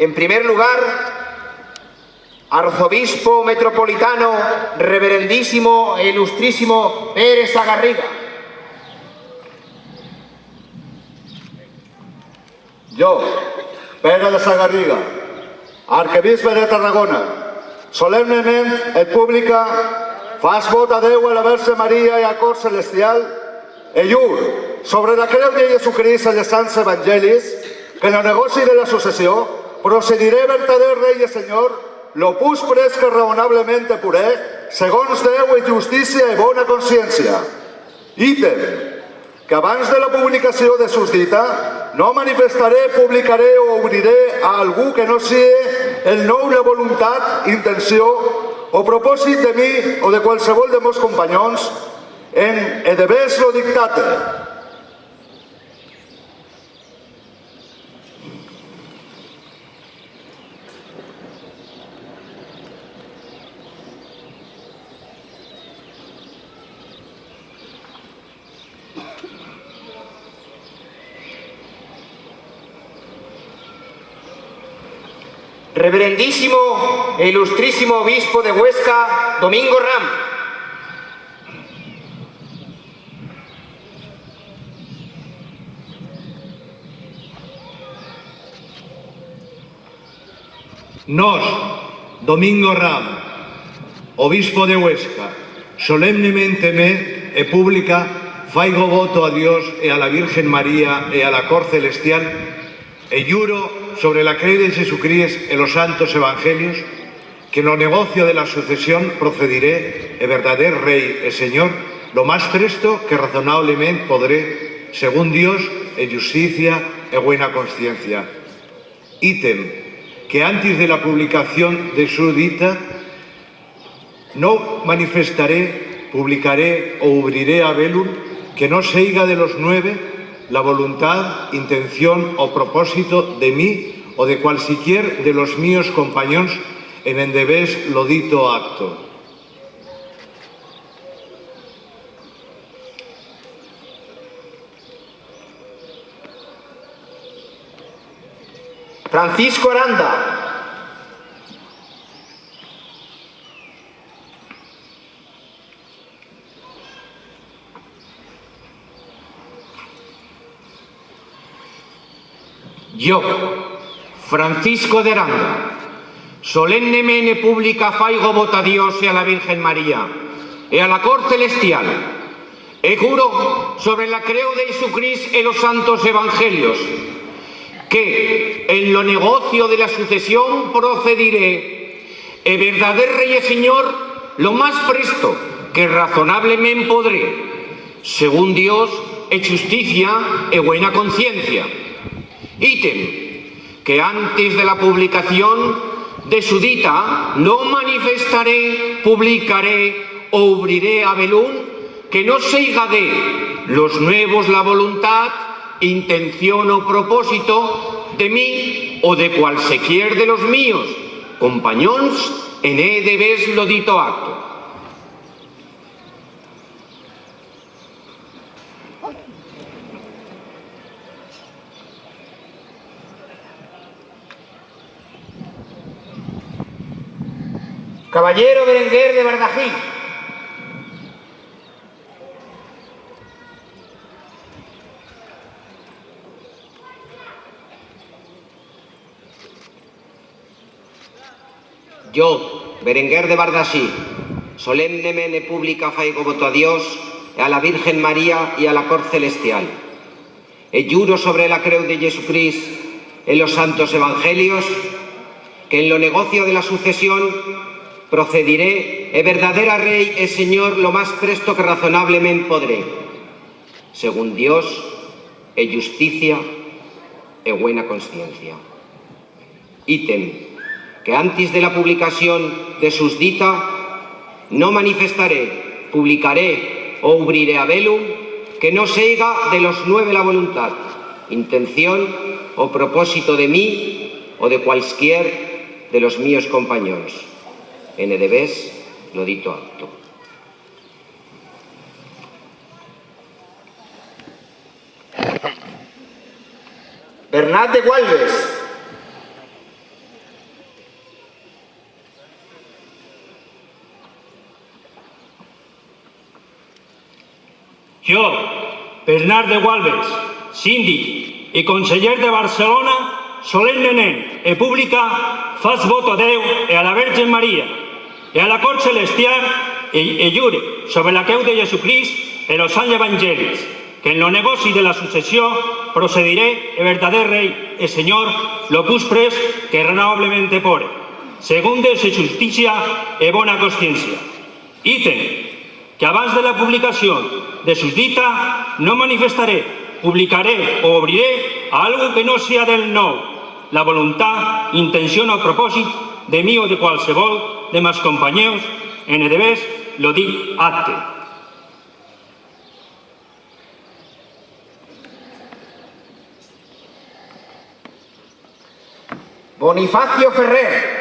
En primer lugar, arzobispo metropolitano, reverendísimo e ilustrísimo Pérez Agarriga. Jo, Pere de Sagarriga, de Tarragona, solemnement et pública fas vot a Déu a la Verge Maria i a cor celestial e sobre la creu de Jesucrist i els sants evangelis que en el de la sucessió procediré verdader rei i senyor lo pus que raonablemente puré segons Déu i justícia i bona consciència. Ítem, que abans de la publicació de susdita no manifestaré, publicaré o obriré a algú que no sigui el nou la voluntat, intenció o propòsit de mi o de qualsevol de meus companys en edebés lo dictate. Reverendísimo e ilustrísimo obispo de Huesca, Domingo Ram. Nos, Domingo Ram, obispo de Huesca, solemnemente me e pública faigo voto a Dios e a la Virgen María e a la cor celestial e juro sobre la creu de Jesucristo e los santos evangelios que no negocio de la sucesión procederé e verdader rey e señor lo más presto que razonablemente podré según Dios e justicia e buena conciencia. Ítem, que antes de la publicación de su dita no manifestaré, publicaré o abriré a velum que no seiga de los nueve la voluntad, intención o propósito de mí o de cualquier de los míos compañeros en endebés lo dito acto. Francisco Aranda. Yo, Francisco de Aranda, solemnemente pública faigo voto a Dios y a la Virgen María y a la cor celestial e juro sobre la creu de Jesucristo y los santos evangelios que en lo negocio de la sucesión procederé e verdader rey y señor lo más presto que razonablemente podré según Dios e justicia e buena conciencia ítem que antes de la publicación de su dita no manifestaré, publicaré o abriré a velún que no seiga de los nuevos la voluntad, intención o propósito de mí o de cualquier de los míos, compañones en e debes lo dito acto. Caballero Berenguer de Bardají. Yo, Berenguer de Bardasí, solemnemente pública faigo voto a Dios, a la Virgen María y a la cor celestial. E juro sobre la creu de Jesucristo en los santos evangelios que en lo negocio de la sucesión procediré e verdadera rey e señor lo más presto que razonablemente podré, según Dios e justicia e buena conciencia. Ítem, que antes de la publicación de sus dita no manifestaré, publicaré o abriré a velum que no seiga de los nueve la voluntad, intención o propósito de mí o de cualquier de los míos compañeros. LDBs, Lodito Alto. Bernat de Gualves. Yo, Bernat de Gualves, síndic i conseller de Barcelona, solemnement e pública, faig voto a e a la Verge Maria, e a la cort celestial e, e sobre la creu de Jesucrist e los anys evangelis que en lo negoci de la sucessió procediré e verdader rei e senyor lo cus pres que renovablemente pore, según de se justicia e bona consciencia. Ítem, que abans de la publicació de sus dita no manifestaré, publicaré o obriré algo que no sea del nou, la voluntad, intención o propòsit de mi o de qualsevol de meus companyeros en edebés lo dic acte. Bonifacio Ferrer.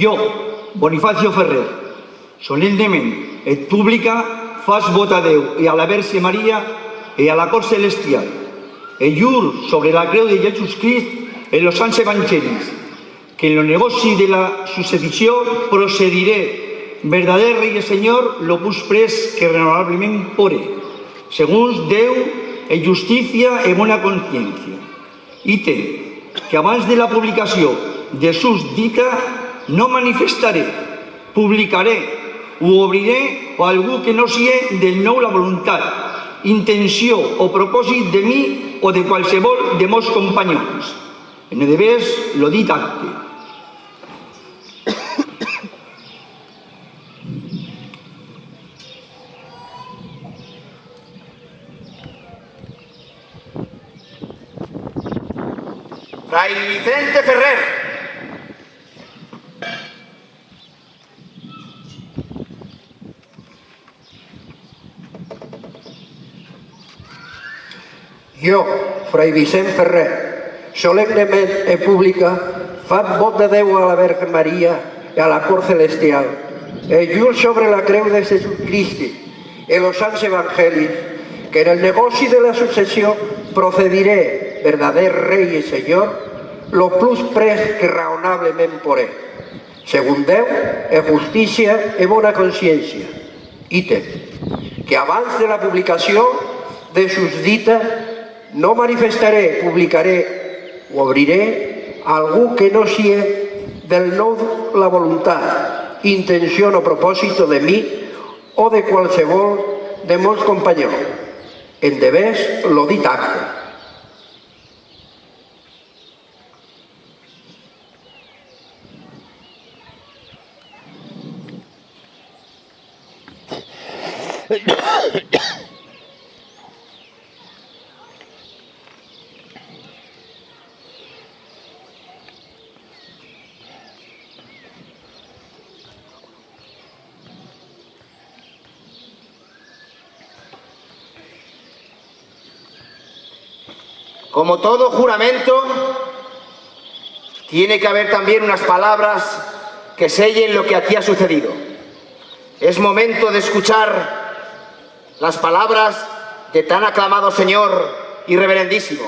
Jo, Bonifacio Ferrer, solemnement et pública fas vot a Déu i a la Verge Maria i a la cort celestial, e jur sobre la creu de Jesús Crist en los sants evangelis, que en lo negoci de la sucedició procediré, verdader rei i senyor, lo pus pres que renovablement pore, segons Déu e justícia e bona consciència. Ite, que abans de la publicació de sus dita no manifestaré, publicaré o obriré o algú que no sigui del nou la voluntat, intenció o propòsit de mi o de qualsevol de meus companys. En el devés lo dit. Fray Vicente Ferrer. Jo, Fray Vicent Ferrer, solemnement e pública, fan vot de Déu a la Verge Maria i a la cor celestial, e jur sobre la creu de Jesucrist e los sants evangelis, que en el negoci de la sucessió procediré, verdader rei i senyor, lo plus pres que raonablement poré, según Déu, e justícia e bona consciència. Ítem, que abans de la publicació de sus dites no manifestaré, publicaré o obriré algú que no sigui del nou la voluntat, intenció o propòsito de mi o de qualsevol de molts companys. En devés lo dit acte. Como todo juramento, tiene que haber también unas palabras que sellen lo que aquí ha sucedido. Es momento de escuchar las palabras de tan aclamado Señor y reverendísimo.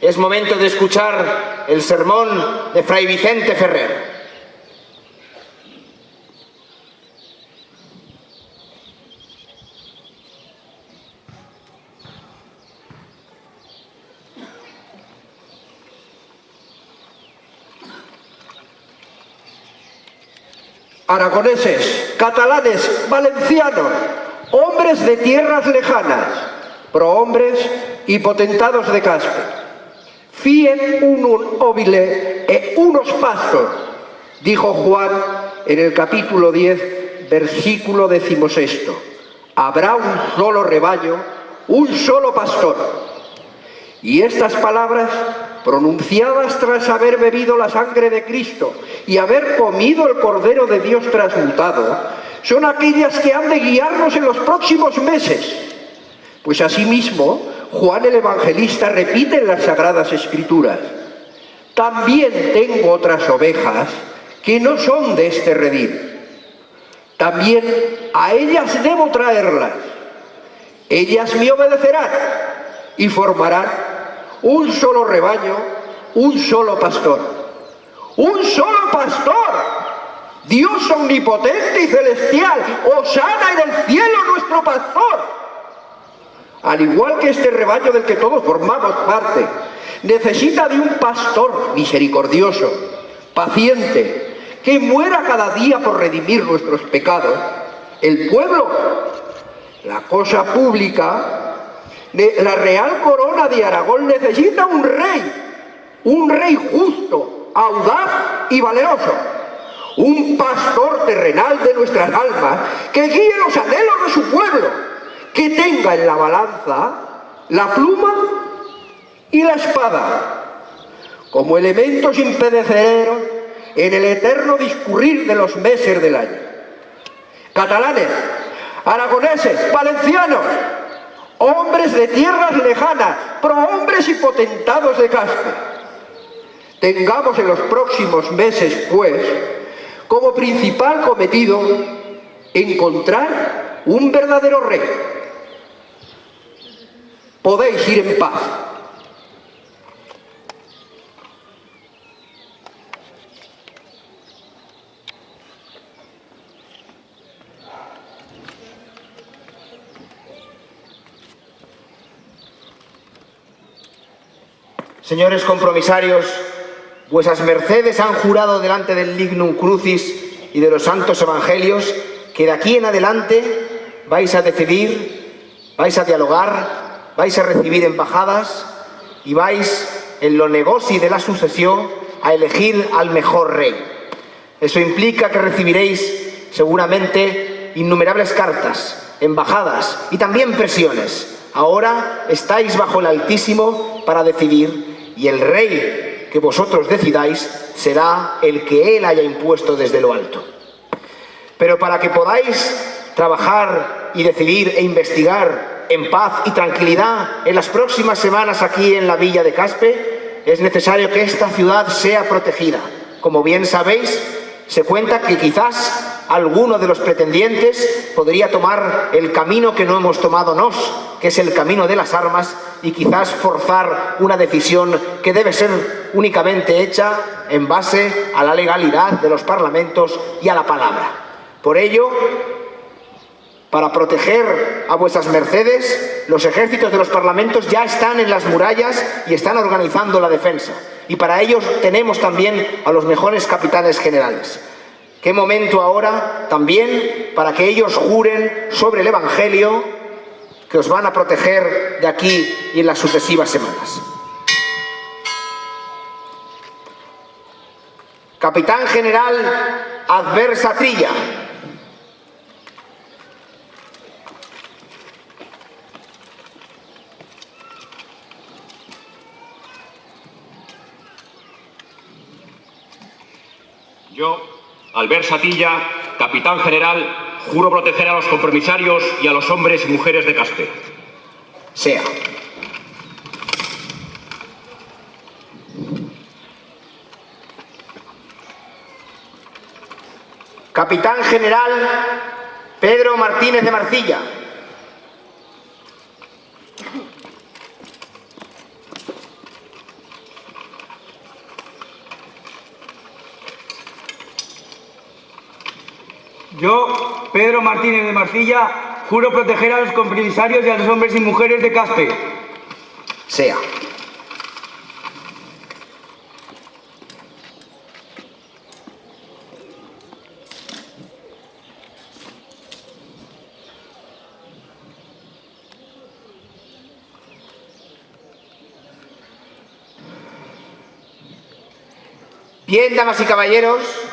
Es momento de escuchar el sermón de Fray Vicente Ferrer. Aragoneses, catalanes, valencianos, hombres de tierras lejanas, prohombres y potentados de casco. Fien unum óvile e unos pastos, dijo Juan en el capítulo 10, versículo decimosexto. Habrá un solo rebaño, un solo pastor. Y estas palabras pronunciadas tras haber bebido la sangre de Cristo y haber comido el Cordero de Dios transmutado, son aquellas que han de guiarnos en los próximos meses. Pues asimismo, Juan el Evangelista repite en las Sagradas Escrituras, también tengo otras ovejas que no son de este redil. También a ellas debo traerlas. Ellas me obedecerán y formarán un solo rebaño, un solo pastor. ¡Un solo pastor! Dios omnipotente y celestial, Osana en el cielo nuestro pastor. Al igual que este rebaño del que todos formamos parte, necesita de un pastor misericordioso, paciente, que muera cada día por redimir nuestros pecados. El pueblo, la cosa pública, la real corona de Aragón necesita un rey, un rey justo, audaz y valeroso un pastor terrenal de nuestras almas, que guíe los anhelos de su pueblo, que tenga en la balanza la pluma y la espada, como elementos impedeceros en el eterno discurrir de los meses del año. Catalanes, aragoneses, valencianos, hombres de tierras lejanas, prohombres y potentados de Caspe. Tengamos en los próximos meses, pues, como principal cometido encontrar un verdadero rey. Podéis ir en paz. Señores compromisarios, Vuesas mercedes han jurado delante del Lignum Crucis y de los santos evangelios que de aquí en adelante vais a decidir, vais a dialogar, vais a recibir embajadas y vais en lo negoci de la sucesión a elegir al mejor rey. Eso implica que recibiréis seguramente innumerables cartas, embajadas y también presiones. Ahora estáis bajo el Altísimo para decidir y el rey que vosotros decidáis será el que Él haya impuesto desde lo alto. Pero para que podáis trabajar y decidir e investigar en paz y tranquilidad en las próximas semanas aquí en la villa de Caspe, es necesario que esta ciudad sea protegida. Como bien sabéis, se cuenta que quizás alguno de los pretendientes podría tomar el camino que no hemos tomado nos, que es el camino de las armas, y quizás forzar una decisión que debe ser únicamente hecha en base a la legalidad de los parlamentos y a la palabra. Por ello, para proteger a vuestras mercedes, los ejércitos de los parlamentos ya están en las murallas y están organizando la defensa. Y para ello tenemos también a los mejores capitanes generales. Qué momento ahora también para que ellos juren sobre el Evangelio que os van a proteger de aquí y en las sucesivas semanas. Capitán General Adversatrilla. Yo, Albert Satilla, capitán general, juro proteger a los compromisarios y a los hombres y mujeres de Caspe. Sea. Capitán General Pedro Martínez de Marcilla. Yo, Pedro Martínez de Marcilla, juro proteger a los compromisarios y a los hombres y mujeres de Caspe. Sea. Bien, damas y caballeros,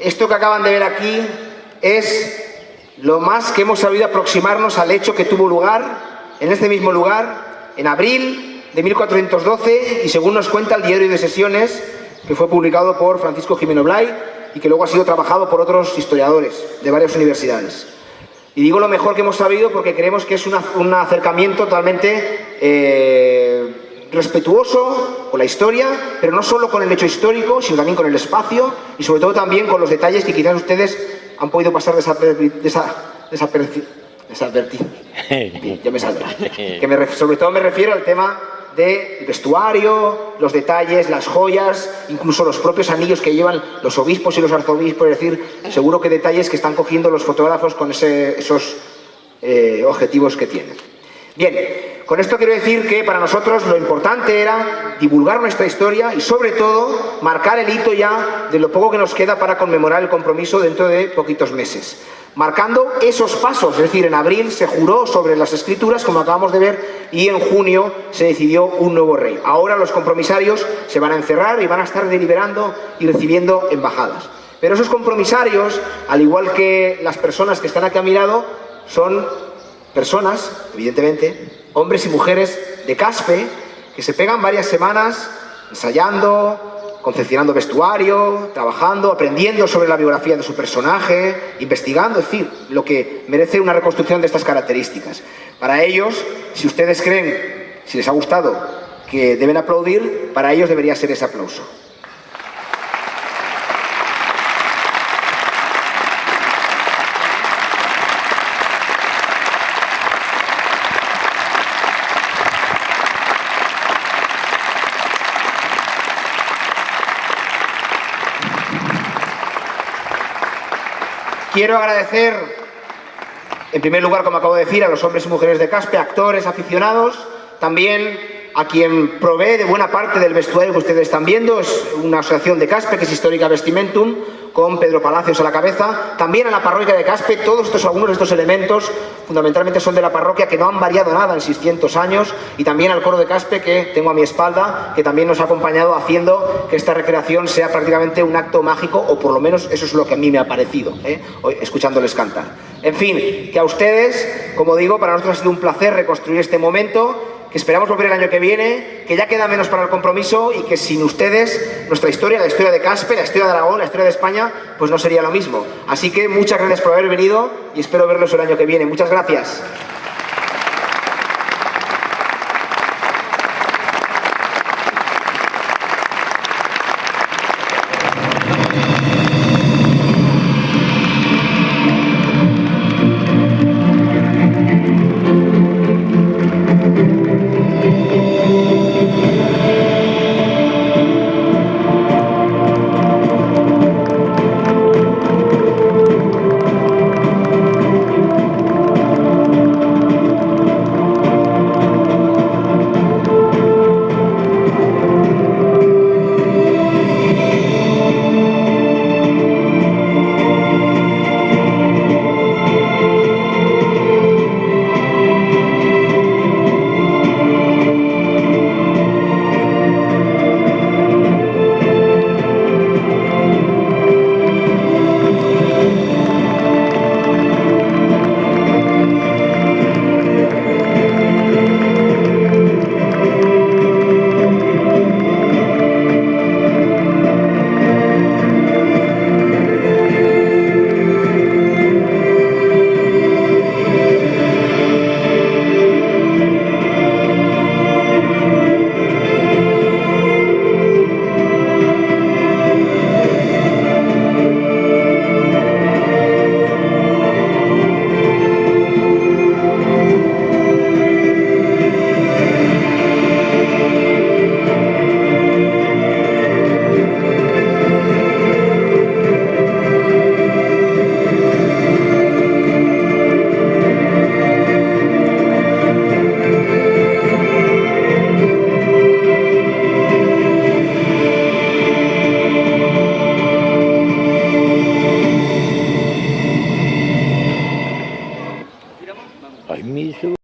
esto que acaban de ver aquí es lo más que hemos sabido aproximarnos al hecho que tuvo lugar en este mismo lugar en abril de 1412 y según nos cuenta el diario de sesiones que fue publicado por Francisco Jimeno Blay y que luego ha sido trabajado por otros historiadores de varias universidades. Y digo lo mejor que hemos sabido porque creemos que es un acercamiento totalmente eh, respetuoso con la historia, pero no solo con el hecho histórico, sino también con el espacio y sobre todo también con los detalles que quizás ustedes han podido pasar desapercibidos es advertido. Bien, ya me saldrá. Que me sobre todo me refiero al tema del vestuario, los detalles, las joyas, incluso los propios anillos que llevan los obispos y los arzobispos, es decir, seguro que detalles que están cogiendo los fotógrafos con ese- esos eh, objetivos que tienen. Bien, con esto quiero decir que para nosotros lo importante era divulgar nuestra historia y sobre todo marcar el hito ya de lo poco que nos queda para conmemorar el compromiso dentro de poquitos meses. Marcando esos pasos, es decir, en abril se juró sobre las escrituras, como acabamos de ver, y en junio se decidió un nuevo rey. Ahora los compromisarios se van a encerrar y van a estar deliberando y recibiendo embajadas. Pero esos compromisarios, al igual que las personas que están aquí a mi lado, son personas, evidentemente, hombres y mujeres de Caspe, que se pegan varias semanas ensayando, confeccionando vestuario, trabajando, aprendiendo sobre la biografía de su personaje, investigando, es decir, lo que merece una reconstrucción de estas características. Para ellos, si ustedes creen, si les ha gustado, que deben aplaudir, para ellos debería ser ese aplauso. Quiero agradecer, en primer lugar, como acabo de decir, a los hombres y mujeres de Caspe, actores, aficionados, también a quien provee de buena parte del vestuario que ustedes están viendo, es una asociación de Caspe que es Histórica Vestimentum, con Pedro Palacios a la cabeza, también a la parroquia de Caspe, todos estos, algunos de estos elementos fundamentalmente son de la parroquia que no han variado nada en 600 años y también al coro de Caspe que tengo a mi espalda, que también nos ha acompañado haciendo que esta recreación sea prácticamente un acto mágico o por lo menos eso es lo que a mí me ha parecido, ¿eh? Escuchándoles cantar. En fin, que a ustedes, como digo, para nosotros ha sido un placer reconstruir este momento que esperamos volver el año que viene, que ya queda menos para el compromiso y que sin ustedes nuestra historia, la historia de Caspe, la historia de Aragón, la historia de España, pues no sería lo mismo. Así que muchas gracias por haber venido y espero verlos el año que viene. Muchas gracias.